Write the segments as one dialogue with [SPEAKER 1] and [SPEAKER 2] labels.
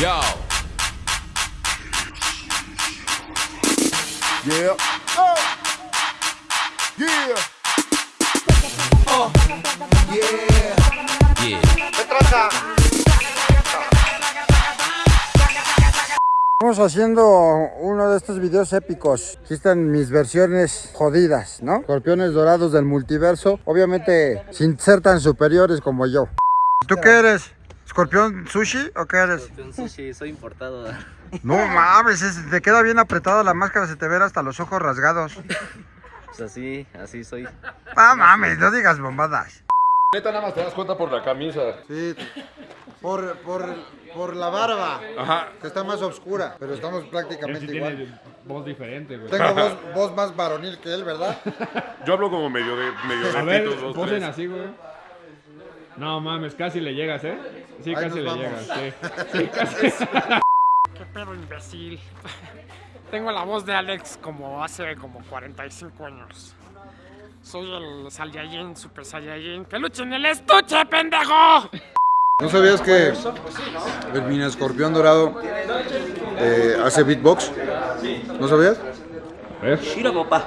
[SPEAKER 1] Yo.
[SPEAKER 2] Yeah. Oh. Yeah. Oh. Yeah.
[SPEAKER 1] Yeah.
[SPEAKER 2] ¿Qué traza?
[SPEAKER 3] Estamos haciendo uno de estos videos épicos. Aquí están mis versiones jodidas, ¿no? Escorpiones dorados del multiverso. Obviamente sin ser tan superiores como yo. ¿Tú qué eres? ¿Escorpión sushi o qué eres?
[SPEAKER 4] Un sushi, soy importado.
[SPEAKER 3] No mames, es- te queda bien apretada la máscara, se te ven hasta los ojos rasgados.
[SPEAKER 4] Pues así, así soy.
[SPEAKER 3] Ah, mames, no digas bombadas.
[SPEAKER 5] Neta, nada más te das cuenta por la camisa.
[SPEAKER 3] Sí, por, por, por la barba,
[SPEAKER 5] Ajá.
[SPEAKER 3] que está más oscura, pero estamos prácticamente igual.
[SPEAKER 6] voz diferente, güey.
[SPEAKER 3] Tengo voz, voz más varonil que él, ¿verdad?
[SPEAKER 5] Yo hablo como medio de medio
[SPEAKER 6] A ver,
[SPEAKER 5] dos,
[SPEAKER 6] posen
[SPEAKER 5] tres.
[SPEAKER 6] así, güey. No mames, casi le llegas, ¿eh? Sí,
[SPEAKER 3] Ahí
[SPEAKER 6] casi le
[SPEAKER 3] vamos.
[SPEAKER 6] llegas, sí. Sí, casi.
[SPEAKER 7] Qué pedo imbécil. Tengo la voz de Alex como hace como 45 años. Soy el Saiyajin, Super Saiyajin. ¡Peluche en el estuche, pendejo!
[SPEAKER 3] ¿No sabías que el mini escorpión dorado eh, hace beatbox? ¿No sabías?
[SPEAKER 4] Shiro, papá.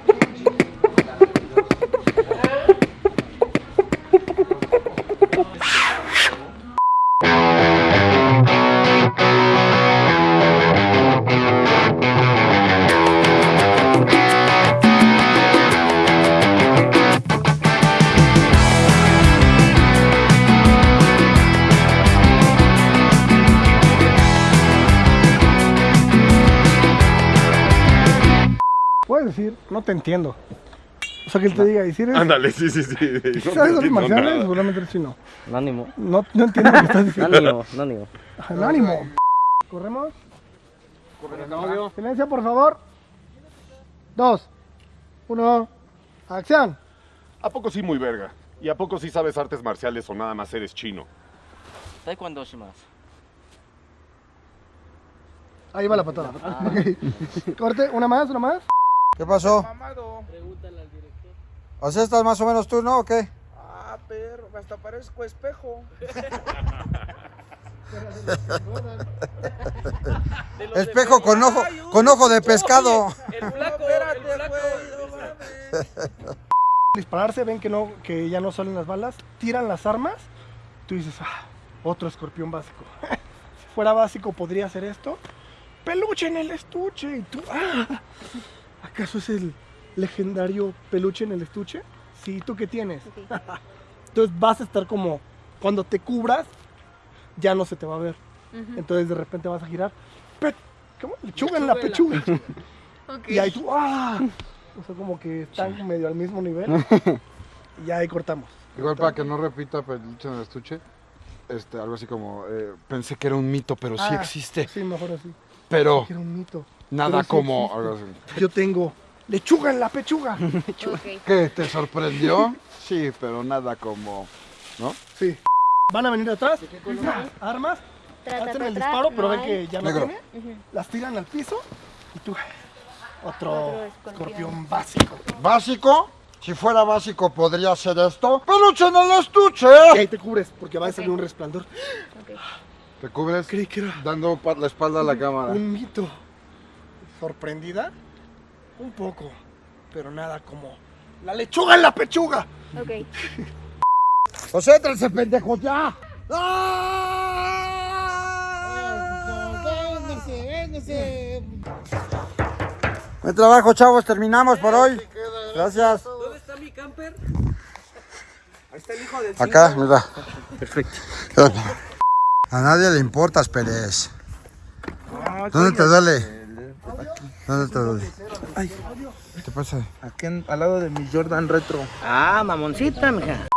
[SPEAKER 8] no te entiendo. O sea, que él te diga, y si eres,
[SPEAKER 5] Ándale, sí, sí, sí. No
[SPEAKER 8] ¿sabes marcianos?
[SPEAKER 5] nada.
[SPEAKER 8] Seguramente eres chino.
[SPEAKER 4] Ánimo.
[SPEAKER 8] No, no entiendo lo que estás diciendo.
[SPEAKER 4] Ánimo, ánimo.
[SPEAKER 8] Ajá, ánimo. ¿Corremos? Silencio, por favor. Dos. Uno. Acción.
[SPEAKER 5] ¿A poco sí muy verga? ¿Y a poco sí sabes artes marciales o nada más eres chino?
[SPEAKER 4] Taekwondo shimasu.
[SPEAKER 8] Ahí va la patada. Ok. Corte, una más, una más.
[SPEAKER 3] ¿Qué pasó? O sea, estás más o menos tú, ¿no? ¿O qué?
[SPEAKER 2] Ah, perro, hasta parezco espejo.
[SPEAKER 3] Espejo con ojo, con ojo de pescado.
[SPEAKER 2] Mames.
[SPEAKER 8] Dispararse, ven que no, que ya no salen las balas, tiran las armas. Tú dices, ah, otro escorpión básico. si fuera básico, podría hacer esto. Peluche en el estuche. Y tú, ah, ¿acaso es el legendario peluche en el estuche? Sí, ¿tú qué tienes? Entonces vas a estar como, cuando te cubras, ya no se te va a ver. Entonces de repente vas a girar. Pe- ¿Cómo? Lechuga en la pechuga. Y ahí tú, ¡ah! O sea, como que están medio al mismo nivel. Y ahí cortamos.
[SPEAKER 3] Igual para que no repita peluche en el estuche, este, algo así como, eh, pensé que era un mito, pero sí
[SPEAKER 8] Ah,
[SPEAKER 3] existe.
[SPEAKER 8] Sí, mejor así.
[SPEAKER 3] Pero
[SPEAKER 8] Que era un mito.
[SPEAKER 3] Nada como...
[SPEAKER 8] Yo tengo lechuga en la pechuga.
[SPEAKER 3] ¿Qué? ¿Te sorprendió? Sí, pero nada como... ¿No?
[SPEAKER 8] Sí. Van a venir atrás, armas, hacen el disparo, pero ven que ya no tiene. Las tiran al piso y tú... Otro escorpión básico.
[SPEAKER 3] ¿Básico? Si fuera básico, ¿podría ser esto? ¡Peluche en el estuche!
[SPEAKER 8] Y ahí te cubres porque va a salir un resplandor.
[SPEAKER 3] Te cubres
[SPEAKER 8] Creí que era
[SPEAKER 3] dando la espalda a la cámara.
[SPEAKER 8] un mito. ¿Sorprendida? Un poco, pero nada como la lechuga en la pechuga.
[SPEAKER 9] Ok.
[SPEAKER 3] ¡José, tráese pendejo ya! Buen trabajo, chavos. Terminamos por hoy. Gracias.
[SPEAKER 4] ¿Dónde está mi camper?
[SPEAKER 3] Acá, mira. Perfecto. A nadie le importas, Pérez. ¿Dónde te duele? ¿Dónde te duele? ¿Qué pasa?
[SPEAKER 2] Aquí al lado de mi Jordan Retro.
[SPEAKER 4] Ah, mamoncita, mija.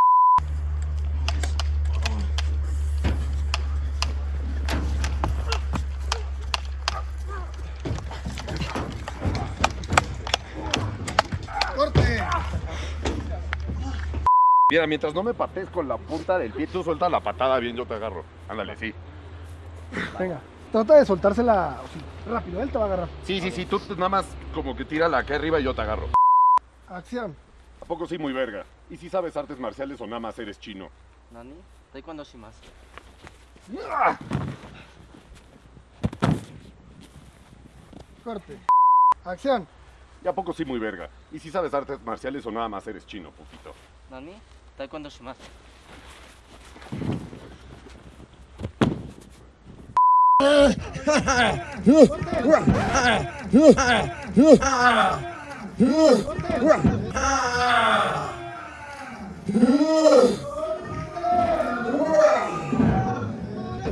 [SPEAKER 5] Mira, mientras no me patees con la punta del pie, tú sueltas la patada bien, yo te agarro. Ándale, sí.
[SPEAKER 8] Venga, trata de soltársela rápido, él te va a agarrar.
[SPEAKER 5] Sí, sí, sí, tú nada más como que tírala acá arriba y yo te agarro.
[SPEAKER 8] Acción.
[SPEAKER 5] ¿A poco sí muy verga? ¿Y si sabes artes marciales o nada más eres chino?
[SPEAKER 4] Nani? Taekwondo shimasu.
[SPEAKER 8] Corte. Acción.
[SPEAKER 5] ¿Y a poco sí muy verga? ¿Y si sabes artes marciales o nada más eres chino, putito?
[SPEAKER 4] Nani? Taekwondo shimasu.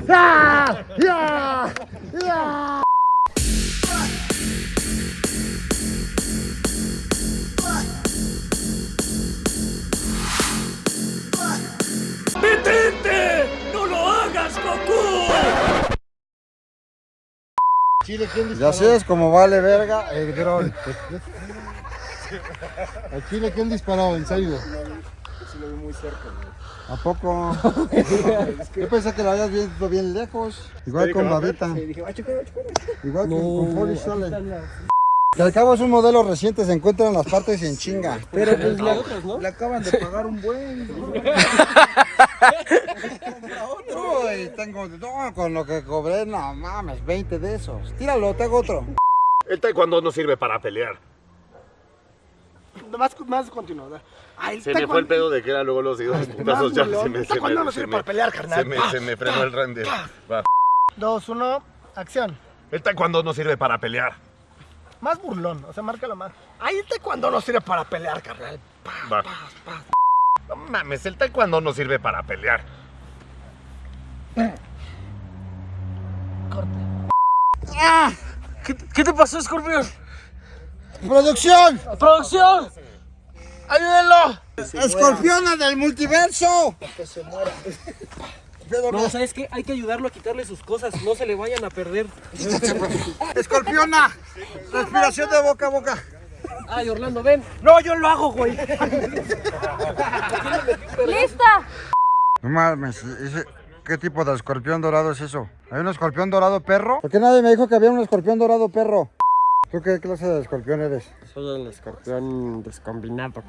[SPEAKER 4] Yeah! Yeah! Yeah!
[SPEAKER 3] Y así es como vale verga el dron.
[SPEAKER 1] ¿A Chile quién disparó? ¿En serio?
[SPEAKER 3] ¿A poco? Yo pensé que lo habías visto bien lejos. Igual con babita. Igual que con Sole. Que al cabo es un modelo reciente, se encuentra en las partes y en chinga.
[SPEAKER 2] Pero pues le, le acaban de pagar un buen.
[SPEAKER 3] Uy, tengo, no, con lo que cobré, no mames, 20 de esos. Tíralo, te hago otro.
[SPEAKER 5] El taekwondo no sirve para pelear.
[SPEAKER 8] Más, más continuo. Ay,
[SPEAKER 5] Se me fue el pedo de que era luego los dos putazos ya.
[SPEAKER 8] burlón.
[SPEAKER 5] Se me,
[SPEAKER 8] El
[SPEAKER 5] se
[SPEAKER 8] taekwondo
[SPEAKER 5] me,
[SPEAKER 8] no
[SPEAKER 5] se
[SPEAKER 8] sirve
[SPEAKER 5] me-
[SPEAKER 8] para pelear, carnal.
[SPEAKER 5] Se me, se me frenó el render. Va.
[SPEAKER 8] Dos, uno, acción.
[SPEAKER 5] El taekwondo no sirve para pelear.
[SPEAKER 8] Más burlón, o sea, márcalo más. Ahí el taekwondo no sirve para pelear, carnal.
[SPEAKER 5] Va. No mames, el taekwondo no sirve para pelear.
[SPEAKER 7] ¿Qué, qué te pasó, Scorpion?
[SPEAKER 3] ¡Producción!
[SPEAKER 7] ¡Producción! ¡Ayúdenlo!
[SPEAKER 3] ¡Escorpiona del multiverso!
[SPEAKER 4] No, ¿sabes qué? Hay que ayudarlo a quitarle sus cosas, no se le vayan a perder.
[SPEAKER 3] ¡Escorpiona! Respiración de boca a boca.
[SPEAKER 4] Ay, Orlando, ven. No, yo lo hago, güey.
[SPEAKER 9] ¡Lista!
[SPEAKER 3] No mames, ese- ¿qué tipo de escorpión dorado es eso? ¿Hay un escorpión dorado perro? ¿Por qué nadie me dijo que había un escorpión dorado perro? ¿Tú qué clase de escorpión eres?
[SPEAKER 7] Soy el escorpión descombinado.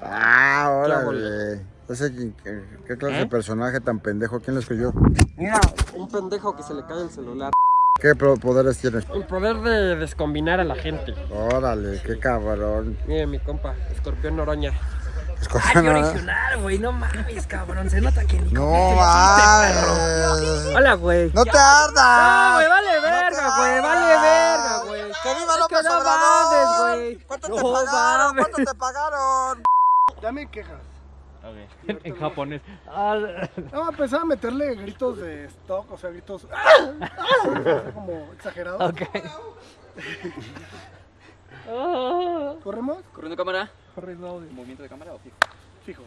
[SPEAKER 3] Ah, órale. Ese, ¿qué, clase de personaje tan pendejo? ¿Quién lo escribió?
[SPEAKER 7] Mira, un pendejo que se le cae el celular.
[SPEAKER 3] ¿Qué poderes tienes?
[SPEAKER 7] El poder de descombinar a la gente.
[SPEAKER 3] Órale, qué cabrón.
[SPEAKER 7] Mire, mi compa, escorpión noroña.
[SPEAKER 3] Escorpión dorado.
[SPEAKER 4] original, güey, no mames, cabrón. Se nota que ni
[SPEAKER 3] No mames.
[SPEAKER 7] Hola, güey.
[SPEAKER 3] ¡No te ardas!
[SPEAKER 7] No, güey, vale verga, güey, vale verga, güey.
[SPEAKER 3] ¡Que viva
[SPEAKER 7] Es
[SPEAKER 3] López
[SPEAKER 7] que no
[SPEAKER 3] Obrador! ¿Cuánto te pagaron?
[SPEAKER 7] mames.
[SPEAKER 3] ¿Cuánto te pagaron?
[SPEAKER 8] Dame quejas.
[SPEAKER 6] En japonés.
[SPEAKER 8] No, empecé a meterle gritos de stock, o sea, gritos ¡Ah! ¡Ah! como exagerados. ¿Corremos?
[SPEAKER 4] Corriendo cámara.
[SPEAKER 8] Corriendo.
[SPEAKER 4] ¿Movimiento de cámara o fijo?
[SPEAKER 8] Fijo.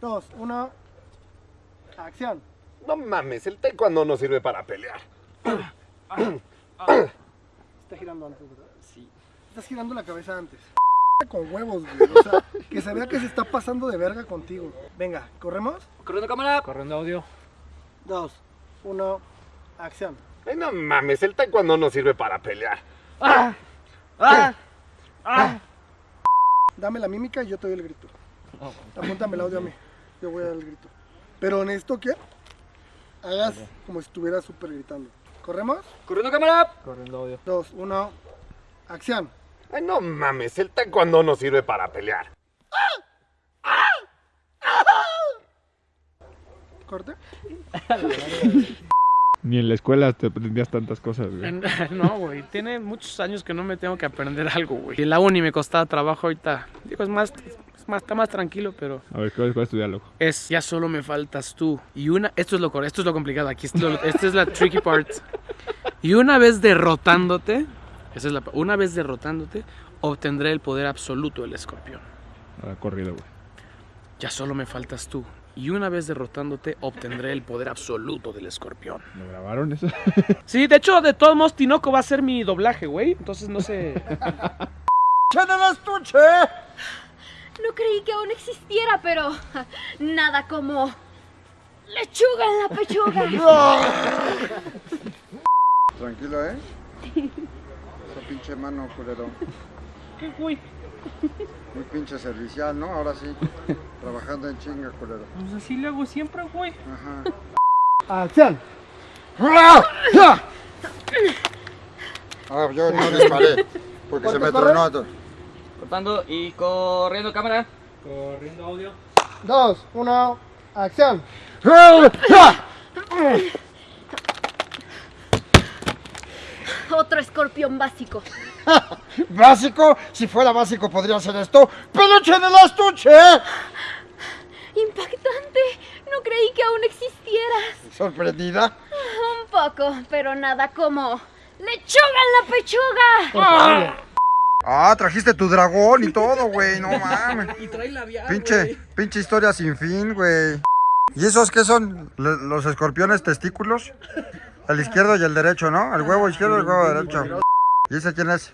[SPEAKER 8] Dos, uno. Acción.
[SPEAKER 5] No mames, el taekwondo no sirve para pelear.
[SPEAKER 8] Está girando antes, ¿verdad? Sí. Estás girando la cabeza antes. Con huevos, güey. O sea, que se vea que se está pasando de verga contigo. Venga, ¿corremos?
[SPEAKER 4] Corriendo cámara.
[SPEAKER 6] Corriendo audio.
[SPEAKER 8] Dos, uno. Acción.
[SPEAKER 5] Ay, no mames, el taekwondo no sirve para pelear.
[SPEAKER 8] Dame la mímica y yo te doy el grito. Apúntame el audio a mí. Yo voy a dar el grito. Pero necesito que hagas como si estuvieras súper gritando. ¿Corremos?
[SPEAKER 4] Corriendo cámara.
[SPEAKER 6] Corriendo audio.
[SPEAKER 8] Dos, uno. Acción.
[SPEAKER 5] Ay, no mames, el taekwondo no sirve para pelear.
[SPEAKER 8] Corte.
[SPEAKER 6] Ni en la escuela te aprendías tantas cosas, güey.
[SPEAKER 7] No, güey, tiene muchos años que no me tengo que aprender algo, güey. En la uni me costaba trabajo ahorita. Digo, es más, es más, está más tranquilo, pero
[SPEAKER 6] A ver, ¿cuál, cuál es tu diálogo?
[SPEAKER 7] es ya solo me faltas tú. Y una, esto es lo esto es lo complicado, aquí esto, esta es la tricky part. Y una vez derrotándote, esa es la, una vez derrotándote, obtendré el poder absoluto del escorpión.
[SPEAKER 6] Ah, corrido, güey.
[SPEAKER 7] Ya solo me faltas tú. Y una vez derrotándote, obtendré el poder absoluto del escorpión.
[SPEAKER 6] ¿Lo grabaron eso?
[SPEAKER 7] Sí, de hecho, de todos modos, Tinoco va a ser mi doblaje, güey. Entonces no sé.
[SPEAKER 3] ¡En el estuche!
[SPEAKER 9] No creí que aún existiera, pero nada como lechuga en la pechuga.
[SPEAKER 3] Tranquilo, ¿eh? Pinche mano, culero.
[SPEAKER 7] ¿Qué, güey?
[SPEAKER 3] Muy pinche servicial, ¿no? Ahora sí. Trabajando en chinga, culero.
[SPEAKER 7] Pues así le hago siempre, güey.
[SPEAKER 3] Ajá.
[SPEAKER 8] Acción.
[SPEAKER 3] Ah, yo no disparé. Porque se me tronó. todo.
[SPEAKER 2] Cortando y corriendo cámara.
[SPEAKER 6] Corriendo audio.
[SPEAKER 8] Dos, uno, acción.
[SPEAKER 9] Otro escorpión básico.
[SPEAKER 3] Básico, si fuera básico podría ser esto. ¡Peluche en el estuche!
[SPEAKER 9] Impactante. No creí que aún existieras.
[SPEAKER 3] Sorprendida.
[SPEAKER 9] Un poco, pero nada como lechuga en la pechuga.
[SPEAKER 3] Ah, trajiste tu dragón y todo, güey. No mames.
[SPEAKER 4] Y trae labial,
[SPEAKER 3] Pinche, pinche historia sin fin, güey. ¿Y esos qué son? ¿Los escorpiones testículos? El izquierdo y el derecho, ¿no? El huevo izquierdo y el huevo derecho. ¿Y ese quién es?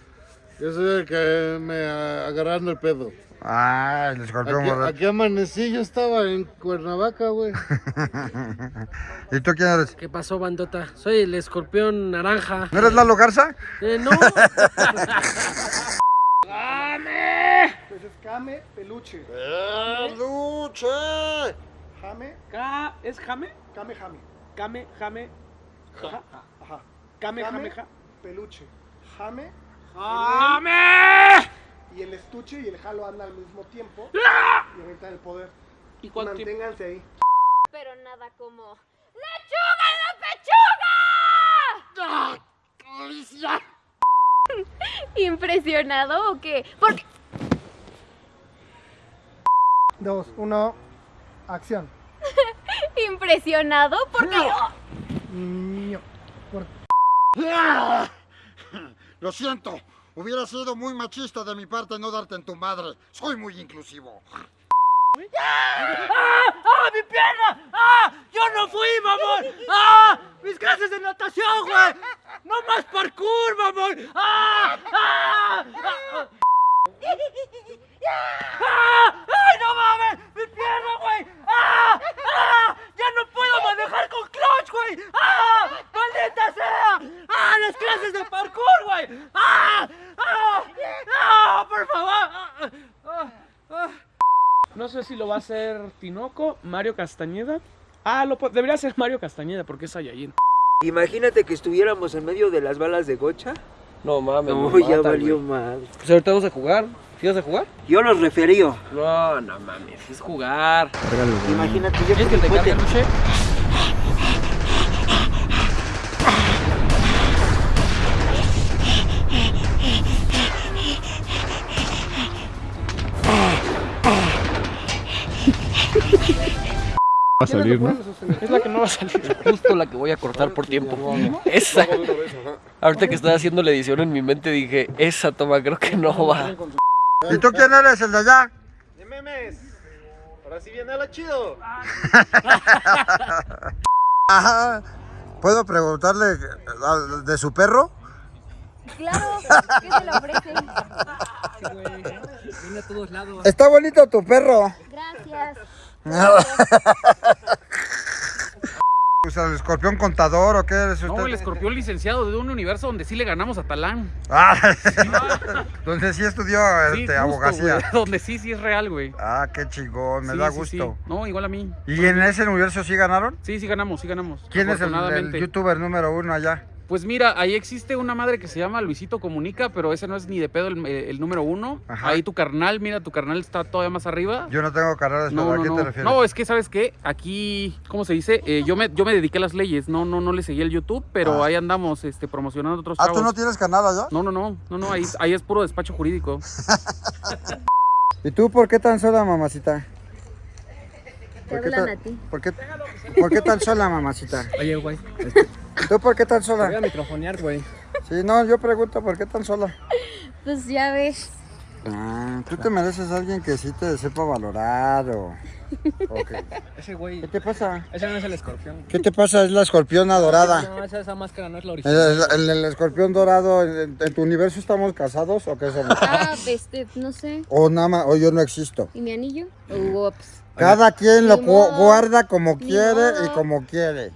[SPEAKER 1] Yo soy el que me ah, agarrando el pedo.
[SPEAKER 3] Ah, el escorpión
[SPEAKER 1] Aquí,
[SPEAKER 3] borracho.
[SPEAKER 1] aquí amanecí, yo estaba en Cuernavaca, güey.
[SPEAKER 3] ¿Y tú quién eres?
[SPEAKER 4] ¿Qué pasó, bandota? Soy el escorpión naranja.
[SPEAKER 3] ¿No eres Lalo Garza?
[SPEAKER 4] Eh, no.
[SPEAKER 8] Pues es Kame Peluche.
[SPEAKER 3] ¡Peluche!
[SPEAKER 8] Jame,
[SPEAKER 4] ¿Es Jame?
[SPEAKER 8] Kame Jame.
[SPEAKER 4] Kame, Jame. Ja.
[SPEAKER 8] Ajá.
[SPEAKER 4] Kame, Jame, ja.
[SPEAKER 8] Peluche. Jame
[SPEAKER 4] ¡Jame!
[SPEAKER 8] y el estuche y el jalo andan al mismo tiempo. Y ahorita el poder.
[SPEAKER 4] ¿Y?
[SPEAKER 8] Manténganse ahí.
[SPEAKER 9] Pero nada como lechuga en la pechuga. ¿Impresionado o qué? Porque
[SPEAKER 8] Dos, uno, acción.
[SPEAKER 9] impresionado porque
[SPEAKER 8] Ño. Por-
[SPEAKER 3] Lo siento. Hubiera sido muy machista de mi parte no darte en tu madre. Soy muy inclusivo.
[SPEAKER 4] ¡Ah, mi pierna! ¡Ah! ¡Yo no fui, mamón! ¡Ah! ¡Mis clases de natación, güey! ¡No más parkour, mamón! ¡Ah! ¡Ah! ¡Ah! ¡Ah! ¡Ay, no mames! ¡Mi pierna, güey! ¡Ah! ¡Ah! ¡Ya no puedo manejar con clutch, güey! ¡Ah! ¡Maldita sea! ¡Ah! ¡Las clases de parkour, güey! ¡Ah! ¡Ah! ¡Ah! ¡Por favor! ¡Ah! ¡Ah! ¡Ah! No hacer Tinoco, Mario Castañeda. Ah, lo, debería ser Mario Castañeda porque es Saiyajin.
[SPEAKER 2] Imagínate que estuviéramos en medio de las balas de gocha.
[SPEAKER 4] No mames,
[SPEAKER 2] No, ya
[SPEAKER 4] matan,
[SPEAKER 2] valió mal.
[SPEAKER 4] Pues ahorita vamos a jugar. ¿Sí vas a jugar?
[SPEAKER 2] Yo los referío.
[SPEAKER 4] No, no mames, es jugar.
[SPEAKER 2] Imagínate, yo
[SPEAKER 4] ¿Quieres que te cambie,
[SPEAKER 6] Va a salir, ¿no?
[SPEAKER 4] Es la que no va a salir. Justo la que voy a cortar por tiempo. Esa. Ahorita que estaba haciendo la edición en mi mente dije, esa toma creo que no va.
[SPEAKER 3] ¿Y tú quién eres? ¿El de allá?
[SPEAKER 2] ¡De memes! Ahora sí viene lo chido.
[SPEAKER 3] Ajá. ¿Puedo preguntarle de su perro?
[SPEAKER 9] claro, ¿qué se le ofrece?
[SPEAKER 4] Viene a todos lados.
[SPEAKER 3] Está bonito tu perro. El escorpión contador o qué eres usted?
[SPEAKER 10] No, el escorpión licenciado de un universo donde sí le ganamos a Talán.
[SPEAKER 3] Ah, donde sí estudió
[SPEAKER 10] Sí,
[SPEAKER 3] este,
[SPEAKER 10] justo,
[SPEAKER 3] abogacía.
[SPEAKER 10] Donde sí, sí es real, güey.
[SPEAKER 3] Ah, qué chingón, me
[SPEAKER 10] Sí,
[SPEAKER 3] da
[SPEAKER 10] sí,
[SPEAKER 3] gusto.
[SPEAKER 10] No, igual a mí.
[SPEAKER 3] ¿Y en ese universo sí ganaron?
[SPEAKER 10] Sí, sí ganamos, sí ganamos.
[SPEAKER 3] ¿Quién es el, youtuber número uno allá?
[SPEAKER 10] Pues mira, ahí existe una madre que se llama Luisito Comunica, pero ese no es ni de pedo el, el número uno.
[SPEAKER 3] Ajá.
[SPEAKER 10] Ahí tu carnal, mira, tu carnal está todavía más arriba.
[SPEAKER 3] Yo no tengo carreras, pero
[SPEAKER 10] No,
[SPEAKER 3] ¿a
[SPEAKER 10] no,
[SPEAKER 3] qué
[SPEAKER 10] no.
[SPEAKER 3] te refieres?
[SPEAKER 10] No, es que, ¿sabes qué? Aquí, ¿cómo se dice? Eh, yo, me, yo me dediqué a las leyes. No, no, no le seguí el YouTube, pero
[SPEAKER 3] Ah.
[SPEAKER 10] ahí andamos este, promocionando otros
[SPEAKER 3] ah,
[SPEAKER 10] chavos.
[SPEAKER 3] ¿tú no tienes canal allá?
[SPEAKER 10] No, no, no, no, no, ahí, ahí es puro despacho jurídico.
[SPEAKER 3] ¿Y tú por qué tan sola, mamacita? ¿Por qué tan-
[SPEAKER 9] a ti.
[SPEAKER 3] ¿Por qué, por qué tan sola, mamacita?
[SPEAKER 4] Oye, güey,
[SPEAKER 3] ¿Tú por qué tan
[SPEAKER 4] te voy a
[SPEAKER 3] sola?
[SPEAKER 4] microfonear, güey.
[SPEAKER 3] Sí, no, yo pregunto, ¿por qué tan sola?
[SPEAKER 9] Pues ya ves.
[SPEAKER 3] Ah, tú te mereces a alguien que sí te sepa valorar o...
[SPEAKER 11] Ese güey.
[SPEAKER 3] ¿Qué te pasa?
[SPEAKER 11] Ese no es el escorpión.
[SPEAKER 3] ¿Qué te pasa? Es la escorpiona dorada.
[SPEAKER 11] No, esa, esa máscara no es la
[SPEAKER 3] ¿El,
[SPEAKER 11] original.
[SPEAKER 3] el- el escorpión dorado, en, en tu universo estamos casados o qué somos?
[SPEAKER 9] Ah, este, no sé.
[SPEAKER 3] O nada más, o yo no existo.
[SPEAKER 9] ¿Y mi anillo? Ups.
[SPEAKER 3] Cada quien lo guarda como quiere y como quiere.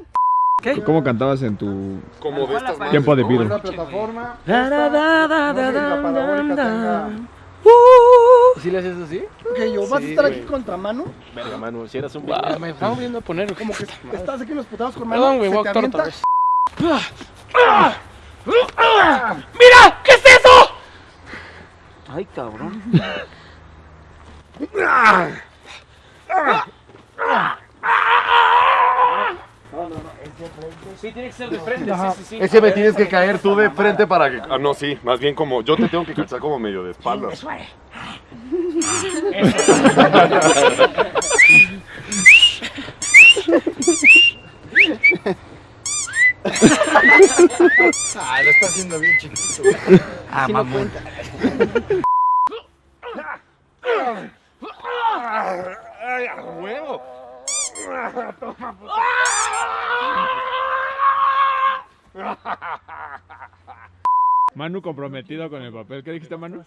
[SPEAKER 6] ¿Cómo cantabas en tu
[SPEAKER 5] Como de estas
[SPEAKER 6] tiempo de
[SPEAKER 3] plataforma. Si la
[SPEAKER 7] Uh.
[SPEAKER 11] ¿Sí le haces así?
[SPEAKER 8] Yo, ¿vas a estar aquí contra mano?
[SPEAKER 11] Verga, mano, si eras un wow. Me estamos viendo a poner.
[SPEAKER 8] Como que estás aquí en los putados con mano.
[SPEAKER 11] Perdón, güey, voy a otra vez.
[SPEAKER 7] ¡Mira! ¿Qué es eso?
[SPEAKER 2] Ay, cabrón.
[SPEAKER 11] Sí, tiene que ser de frente, sí, sí, sí.
[SPEAKER 5] Ese me tienes que caer tú de frente para que. Ah, no, sí, más bien como. Yo te tengo que cachar como medio de espaldas.
[SPEAKER 3] Ah, lo está haciendo bien chiquito.
[SPEAKER 11] Ah, mamón.
[SPEAKER 5] ¡Ay, a huevo!
[SPEAKER 6] Manu comprometido con el papel. ¿Qué dijiste, Manu?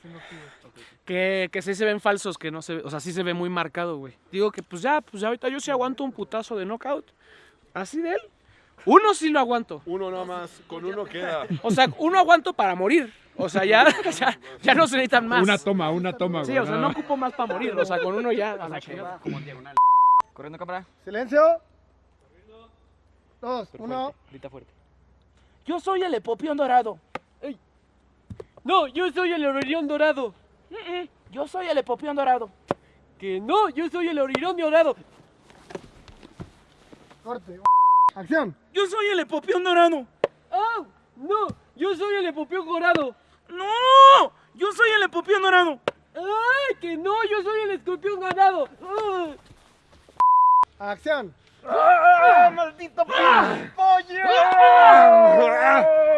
[SPEAKER 7] Que, que sí se ven falsos, que no se ve, o sea, sí se ve muy marcado, güey. Digo que pues ya, pues ya ahorita yo sí aguanto un putazo de knockout. Así de él. Uno sí lo aguanto.
[SPEAKER 5] Uno nada más, con uno queda.
[SPEAKER 7] O sea, uno aguanto para morir. O sea, ya, ya, ya no se necesitan más.
[SPEAKER 6] Una toma, una toma,
[SPEAKER 7] Sí,
[SPEAKER 6] güey,
[SPEAKER 7] o sea,
[SPEAKER 6] nada
[SPEAKER 7] no
[SPEAKER 6] más.
[SPEAKER 7] ocupo más para morir. O sea, con uno ya. a la chingada.
[SPEAKER 11] Corriendo cámara.
[SPEAKER 8] Silencio. Dos, uno.
[SPEAKER 11] Grita fuerte.
[SPEAKER 7] Yo soy el epopión dorado. Ey. No, yo soy el oririón dorado. Mm, mm, Yo soy el epopión dorado. Que no, yo soy el oririón dorado.
[SPEAKER 8] Corte. Acción.
[SPEAKER 7] Yo soy el epopión dorado. ¡Ah! No, yo soy el epopión dorado. ¡No! Yo soy el epopión dorado. ¡Ay, que no! Yo soy el escorpión ganado. ¡Ah!
[SPEAKER 8] Acción.
[SPEAKER 7] ¡Ah, maldito pollo!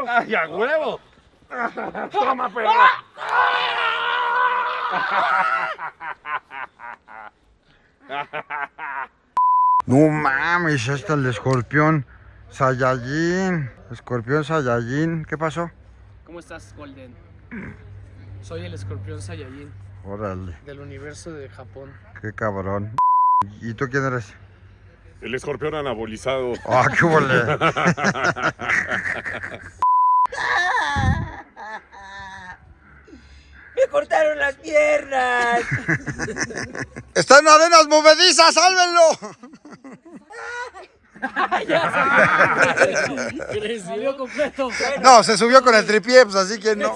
[SPEAKER 5] ¡Ay, a huevo! ¡Toma, perra!
[SPEAKER 3] No mames, está el escorpión Saiyajin. Escorpión Saiyajin. ¿Qué pasó?
[SPEAKER 7] ¿Cómo estás, Golden? Soy el escorpión Saiyajin
[SPEAKER 3] Órale,
[SPEAKER 7] del universo de Japón.
[SPEAKER 3] qué cabrón. ¿Y tú quién eres?
[SPEAKER 5] El escorpión anabolizado.
[SPEAKER 3] Ah, qué vole.
[SPEAKER 2] ¡Me cortaron las piernas!
[SPEAKER 3] ¡Está en arenas movedizas! ¡Sálvenlo!
[SPEAKER 7] Completo.
[SPEAKER 3] No, se subió con el tripié, pues así que no.